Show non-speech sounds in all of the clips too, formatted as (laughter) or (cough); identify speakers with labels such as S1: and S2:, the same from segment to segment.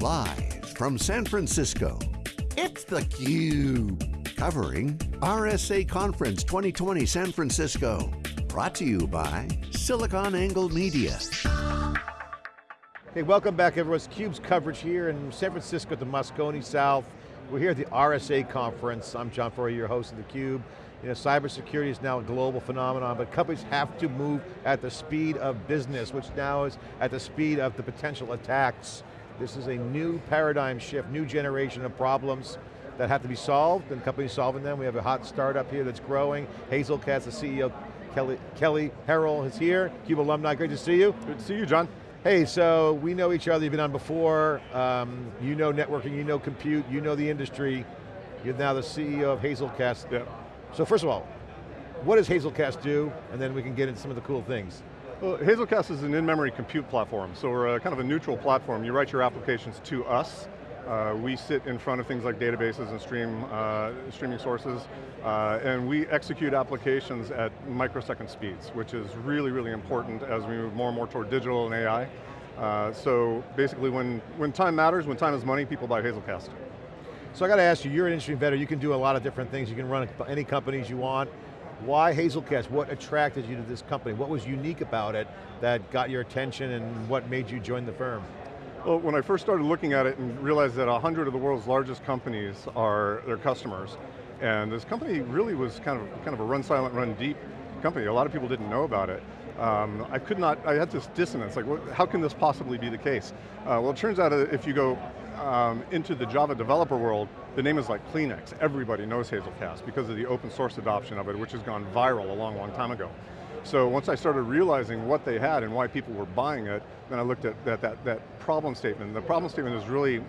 S1: Live from San Francisco, it's theCUBE. Covering RSA Conference 2020 San Francisco. Brought to you by SiliconANGLE Media.
S2: Hey, welcome back everyone. It's CUBE's coverage here in San Francisco at the Moscone South. We're here at the RSA conference. I'm John Furrier, your host of theCUBE. You know, cybersecurity is now a global phenomenon, but companies have to move at the speed of business, which now is at the speed of the potential attacks. This is a new paradigm shift, new generation of problems that have to be solved, and companies solving them. We have a hot startup here that's growing. Hazelcast, the CEO, Kelly, Kelly Herrell is here, CUBE alumni, great to see you.
S3: Good to see you, John.
S2: Hey, so we know each other, you've been on before, um, you know networking, you know compute, you know the industry, you're now the CEO of Hazelcast.
S3: Yeah.
S2: So first of all, what does Hazelcast do? And then we can get into some of the cool things.
S3: Well, Hazelcast is an in-memory compute platform, so we're a, kind of a neutral platform. You write your applications to us, uh, we sit in front of things like databases and stream, uh, streaming sources, uh, and we execute applications at microsecond speeds, which is really, really important as we move more and more toward digital and AI. Uh, so basically when, when time matters, when time is money, people buy Hazelcast.
S2: So I got to ask you, you're an industry veteran, you can do a lot of different things, you can run any companies you want. Why Hazelcast? What attracted you to this company? What was unique about it that got your attention and what made you join the firm?
S3: Well, when I first started looking at it and realized that 100 of the world's largest companies are their customers, and this company really was kind of, kind of a run silent, run deep company. A lot of people didn't know about it. Um, I could not, I had this dissonance, like what, how can this possibly be the case? Uh, well, it turns out if you go um, into the Java developer world, the name is like Kleenex. Everybody knows Hazelcast because of the open source adoption of it, which has gone viral a long, long time ago. So once I started realizing what they had and why people were buying it, then I looked at that, that, that problem statement. The problem statement is really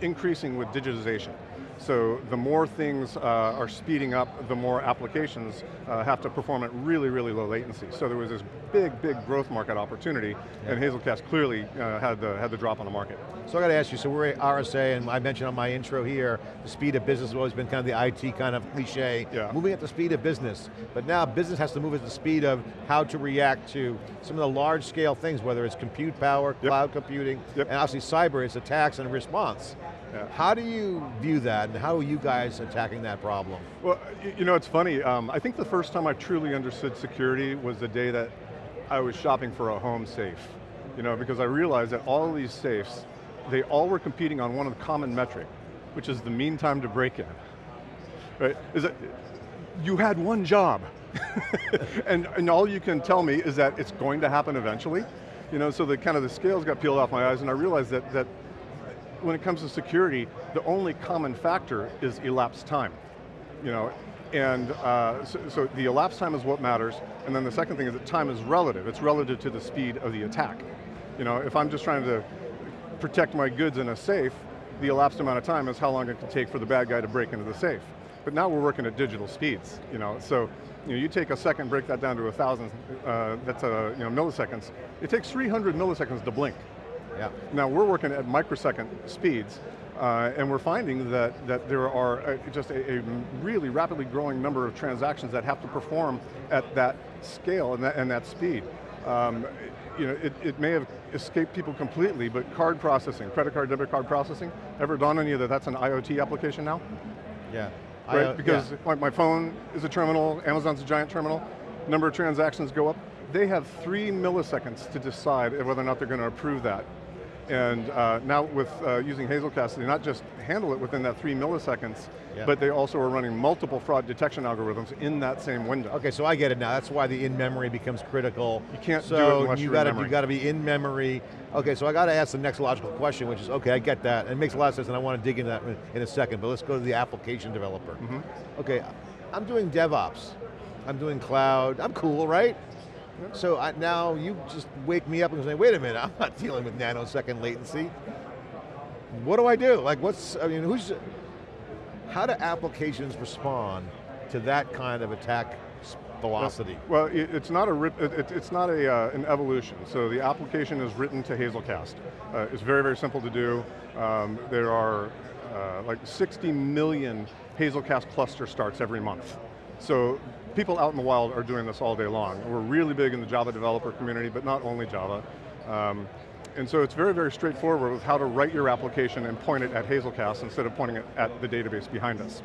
S3: increasing with digitization. So the more things uh, are speeding up, the more applications uh, have to perform at really, really low latency. So there was this big, big growth market opportunity, yeah. and Hazelcast clearly uh, had, the, had the drop on the market.
S2: So I got to ask you, so we're at RSA, and I mentioned on my intro here, the speed of business has always been kind of the IT kind of cliche,
S3: yeah.
S2: moving at the speed of business. But now business has to move at the speed of how to react to some of the large scale things, whether it's compute power, yep. cloud computing,
S3: yep.
S2: and obviously cyber is attacks and response. Yeah. How do you view that, and how are you guys attacking that problem?
S3: Well, you know, it's funny. Um, I think the first time I truly understood security was the day that I was shopping for a home safe. You know, because I realized that all of these safes, they all were competing on one of the common metric, which is the mean time to break in. Right? Is that you had one job, (laughs) and, and all you can tell me is that it's going to happen eventually. You know, so the kind of the scales got peeled off my eyes, and I realized that that when it comes to security, the only common factor is elapsed time. You know, and uh, so, so, the elapsed time is what matters, and then the second thing is that time is relative. It's relative to the speed of the attack. You know, if I'm just trying to protect my goods in a safe, the elapsed amount of time is how long it can take for the bad guy to break into the safe. But now we're working at digital speeds, you know, so you, know, you take a second, break that down to a thousand, uh, that's a, you know, milliseconds. It takes 300 milliseconds to blink.
S2: Yeah.
S3: Now we're working at microsecond speeds, uh, and we're finding that, that there are a, just a, a, really rapidly growing number of transactions that have to perform at that scale and that, and that speed. Um, you know, it, it may have escaped people completely, but card processing, credit card, debit card processing, ever dawned on you that that's an IoT application now?
S2: Yeah.
S3: Right, I, because yeah. my, my phone is a terminal, Amazon's a giant terminal, number of transactions go up, they have three milliseconds to decide whether or not they're going to approve that. And uh, now with uh, using Hazelcast, they not just handle it within that three milliseconds, yeah. but they also are running multiple fraud detection algorithms in that same window.
S2: Okay, so I get it now. That's why the in-memory becomes critical.
S3: You can't
S2: so
S3: do it unless
S2: you gotta. You got to be in memory. Okay, so I got to ask the next logical question, which is, okay, I get that. It makes a lot of sense, and I want to dig into that in a second, but let's go to the application developer. Mm -hmm. Okay, I'm doing DevOps. I'm doing cloud. I'm cool, right? So I, now you just wake me up and say, wait a minute, I'm not dealing with nanosecond latency. What do I do? Like what's, I mean, who's, how do applications respond to that kind of attack velocity?
S3: Well, it, it's not a it, it's not a uh, an evolution. So the application is written to Hazelcast. Uh, it's very very simple to do. Um, there are uh, like 60 million Hazelcast cluster starts every month. So people out in the wild are doing this all day long. We're really big in the Java developer community, but not only Java. Um, And so it's very, very straightforward with how to write your application and point it at Hazelcast instead of pointing it at the database behind us.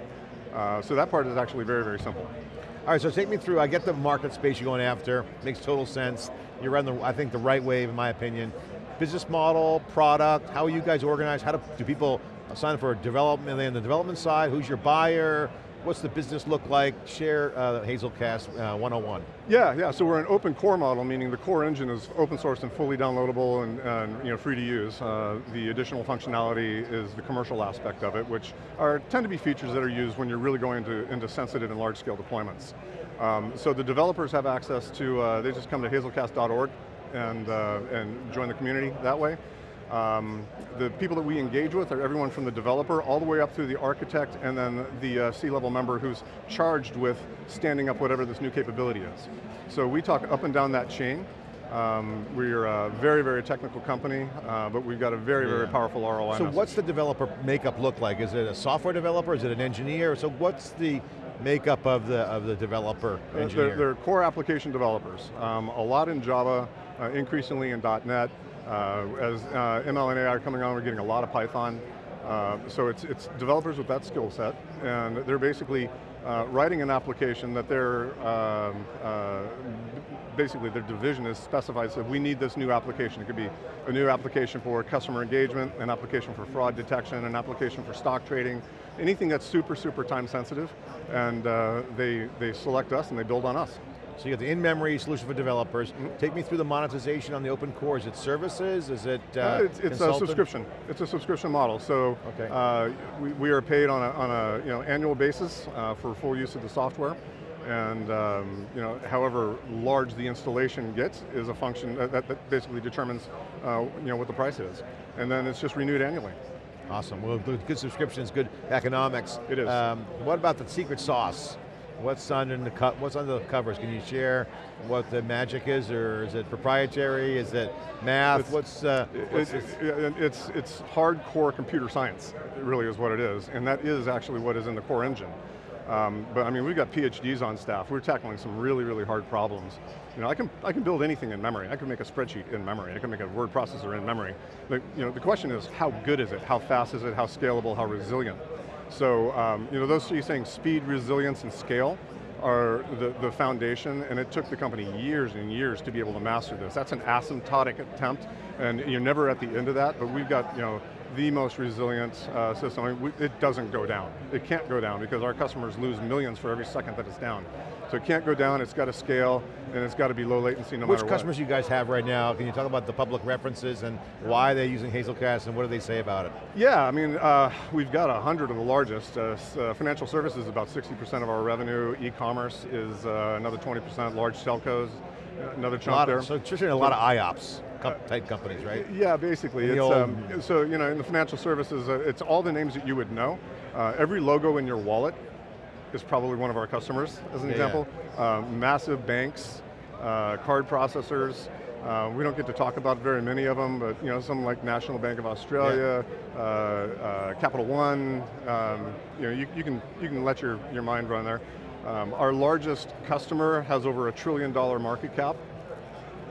S3: Uh, so that part is actually very, very simple.
S2: All right, so take me through, I get the market space you're going after, makes total sense. You're on the, I think, the right wave, in my opinion. Business model, product, how are you guys organized? How do, do people sign up for development, on the development side? Who's your buyer? What's the business look like? Share uh, Hazelcast uh, 101.
S3: Yeah, yeah, so we're an open core model, meaning the core engine is open source and fully downloadable and, and you know, free to use. Uh, the additional functionality is the commercial aspect of it, which are tend to be features that are used when you're really going into, into sensitive and large scale deployments. Um, so the developers have access to, uh, they just come to hazelcast.org and, uh, and join the community that way. Um, the people that we engage with are everyone from the developer all the way up through the architect and then the uh, C-level member who's charged with standing up whatever this new capability is. So we talk up and down that chain. Um, we're a very, very technical company, uh, but we've got a very, yeah. very powerful ROI
S2: So
S3: message.
S2: what's the developer makeup look like? Is it a software developer? Is it an engineer? So what's the makeup of the, of the developer engineer?
S3: They're, they're core application developers. Um, a lot in Java, uh, increasingly in .NET, uh, as uh, ML and AI are coming on, we're getting a lot of Python. Uh, so it's, it's developers with that skill set, and they're basically uh, writing an application that they're, um, uh, basically their division is specified, so we need this new application. It could be a new application for customer engagement, an application for fraud detection, an application for stock trading, anything that's super, super time sensitive, and uh, they, they select us and they build on us.
S2: So you got the in-memory solution for developers. Mm -hmm. Take me through the monetization on the open core. Is it services? Is it uh, uh,
S3: It's, it's a subscription. It's a subscription model. So okay. uh, we, we are paid on a, on a you know, annual basis uh, for full use of the software. And um, you know, however large the installation gets is a function that, that basically determines uh, you know, what the price is. And then it's just renewed annually.
S2: Awesome, well good subscriptions, good economics.
S3: It is. Um,
S2: what about the secret sauce? What's under the what's under the covers? Can you share what the magic is, or is it proprietary? Is it math?
S3: It's,
S2: what's, uh, what's
S3: it, it, it's it's hardcore computer science. It really is what it is, and that is actually what is in the core engine. Um, but I mean, we've got PhDs on staff. We're tackling some really, really hard problems. You know, I can, I can build anything in memory. I can make a spreadsheet in memory. I can make a word processor in memory. The, you know, the question is, how good is it? How fast is it? How scalable? How resilient? So, um, you know, those three things, speed, resilience, and scale, are the, the foundation, and it took the company years and years to be able to master this. That's an asymptotic attempt, and you're never at the end of that, but we've got, you know, the most resilient uh, system. I mean, we, it doesn't go down. It can't go down because our customers lose millions for every second that it's down. So it can't go down, it's got to scale, and it's got to be low latency no
S2: Which
S3: matter
S2: what. Which customers you guys have right now? Can you talk about the public references and why they're using Hazelcast and what do they say about it?
S3: Yeah, I mean, uh, we've got a hundred of the largest. Uh, uh, financial services is about 60% of our revenue. E-commerce is uh, another 20%, large telcos, another chunk there.
S2: So a lot of IOPS type companies, right?
S3: Yeah, basically. It's, um, so, you know, in the financial services, uh, it's all the names that you would know. Uh, every logo in your wallet is probably one of our customers, as an yeah, example. Yeah. Um, massive banks, uh, card processors, uh, we don't get to talk about very many of them, but you know, some like National Bank of Australia, yeah. uh, uh, Capital One, um, you know, you, you, can, you can let your, your mind run there. Um, our largest customer has over a trillion dollar market cap.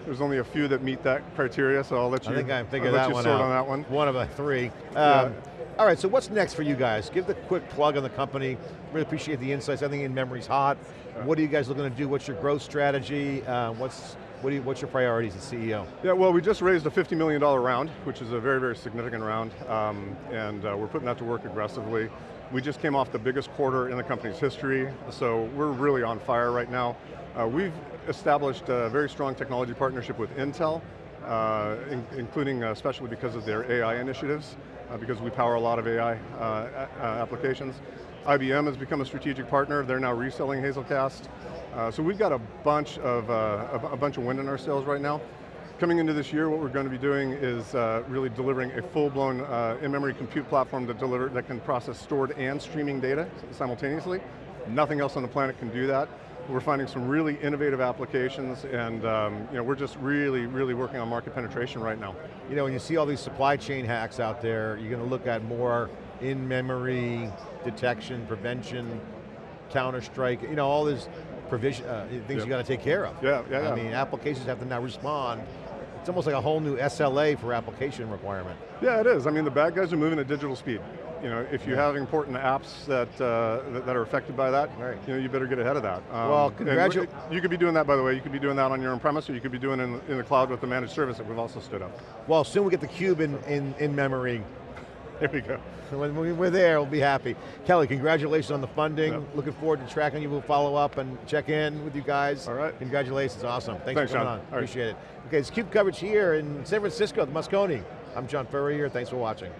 S3: There's only a few that meet that criteria, so I'll let you.
S2: I think I figured that one
S3: out.
S2: on
S3: that one.
S2: One of the three. Um, yeah. All right, so what's next for you guys? Give the quick plug on the company. Really appreciate the insights. I think in-memory's hot. What are you guys looking to do? What's your growth strategy? Uh, what's what you, what's your priorities as CEO?
S3: Yeah, well, we just raised a $50 million round, which is a very, very significant round, um, and uh, we're putting that to work aggressively. We just came off the biggest quarter in the company's history, so we're really on fire right now. Uh, we've established a very strong technology partnership with Intel, uh, in, including uh, especially because of their AI initiatives, uh, because we power a lot of AI uh, applications. IBM has become a strategic partner, they're now reselling Hazelcast. Uh, so we've got a bunch of, uh, a, bunch of wind in our sails right now. Coming into this year, what we're going to be doing is uh, really delivering a full-blown uh, in-memory compute platform that, deliver, that can process stored and streaming data simultaneously. Nothing else on the planet can do that. We're finding some really innovative applications and um, you know, we're just really, really working on market penetration right now.
S2: You know, when you see all these supply chain hacks out there, you're going to look at more in-memory detection, prevention, Counter-Strike, you know, all these provision, uh, things you got to take care of.
S3: Yeah, yeah, yeah.
S2: I mean, applications have to now respond it's almost like a whole new SLA for application requirement.
S3: Yeah, it is. I mean, the bad guys are moving at digital speed. You know, if you
S2: Yeah.
S3: have important apps that, uh, that are affected by that,
S2: Right.
S3: you know, you better get ahead of that. Um,
S2: Well,
S3: and
S2: congratu-
S3: You could be doing that, by the way. You could be doing that on your on-premise, or you could be doing it in, in the cloud with the managed service that we've also stood up.
S2: Well, soon we get the cube in, in, in memory.
S3: There we go.
S2: When we- we're there, we'll be happy. Kelly, congratulations on the funding.
S3: Yeah.
S2: Looking forward to tracking you. We'll follow up and check in with you guys.
S3: All right.
S2: Congratulations, awesome. Thanks,
S3: Thanks,
S2: for coming
S3: John.
S2: on,
S3: All right.
S2: appreciate it. Okay, it's CUBE coverage here in San Francisco, the Moscone. I'm John Furrier, thanks for watching.